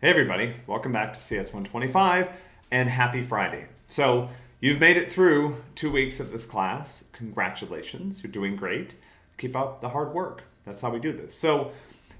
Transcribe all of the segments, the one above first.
Hey everybody, welcome back to CS 125 and happy Friday. So you've made it through two weeks of this class. Congratulations, you're doing great. Keep up the hard work. That's how we do this. So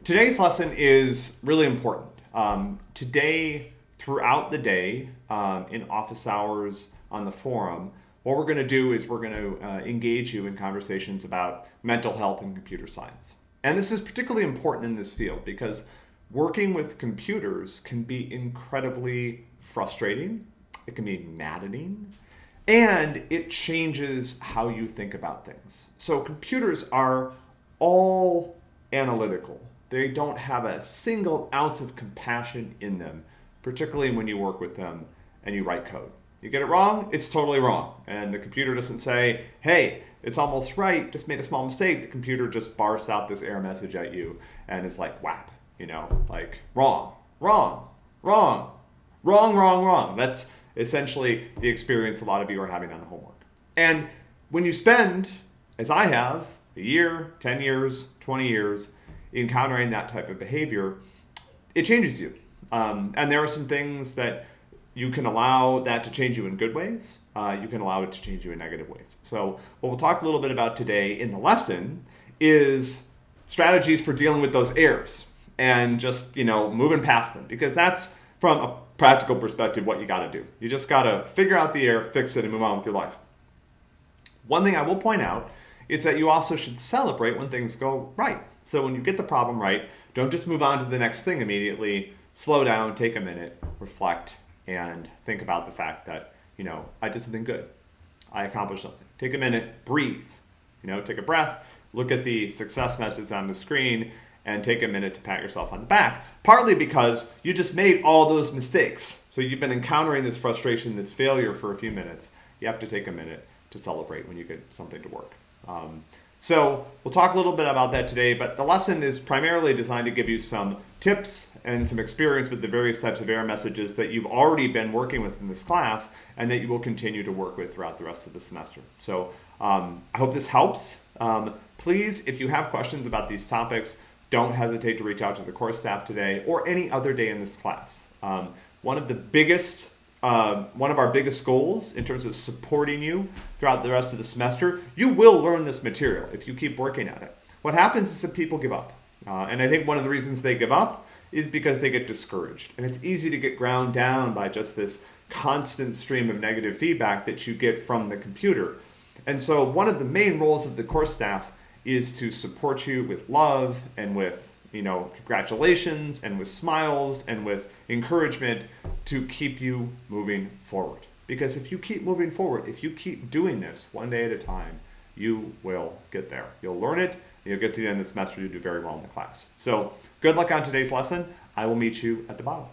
today's lesson is really important. Um, today, throughout the day, um, in office hours, on the forum, what we're going to do is we're going to uh, engage you in conversations about mental health and computer science. And this is particularly important in this field because working with computers can be incredibly frustrating, it can be maddening, and it changes how you think about things. So computers are all analytical. They don't have a single ounce of compassion in them, particularly when you work with them and you write code. You get it wrong, it's totally wrong. And the computer doesn't say, hey, it's almost right, just made a small mistake. The computer just barfs out this error message at you and it's like, whap, you know, like wrong, wrong, wrong, wrong, wrong, wrong. That's essentially the experience a lot of you are having on the homework. And when you spend, as I have, a year, 10 years, 20 years, encountering that type of behavior, it changes you. Um, and there are some things that you can allow that to change you in good ways. Uh, you can allow it to change you in negative ways. So what we'll talk a little bit about today in the lesson is strategies for dealing with those errors and just, you know, moving past them because that's from a practical perspective what you got to do. You just got to figure out the error, fix it, and move on with your life. One thing I will point out is that you also should celebrate when things go right. So when you get the problem right, don't just move on to the next thing immediately. Slow down, take a minute, reflect, and think about the fact that, you know, I did something good. I accomplished something. Take a minute, breathe, you know, take a breath, look at the success message on the screen, and take a minute to pat yourself on the back. Partly because you just made all those mistakes. So you've been encountering this frustration, this failure for a few minutes. You have to take a minute to celebrate when you get something to work. Um, so we'll talk a little bit about that today, but the lesson is primarily designed to give you some tips and some experience with the various types of error messages that you've already been working with in this class and that you will continue to work with throughout the rest of the semester. So um, I hope this helps. Um, please, if you have questions about these topics, don't hesitate to reach out to the course staff today or any other day in this class. Um, one of the biggest, uh, one of our biggest goals in terms of supporting you throughout the rest of the semester, you will learn this material if you keep working at it. What happens is that people give up. Uh, and I think one of the reasons they give up is because they get discouraged. And it's easy to get ground down by just this constant stream of negative feedback that you get from the computer. And so one of the main roles of the course staff is to support you with love and with you know congratulations and with smiles and with encouragement to keep you moving forward. Because if you keep moving forward if you keep doing this one day at a time you will get there. You'll learn it. You'll get to the end of the semester. You'll do very well in the class. So good luck on today's lesson. I will meet you at the bottom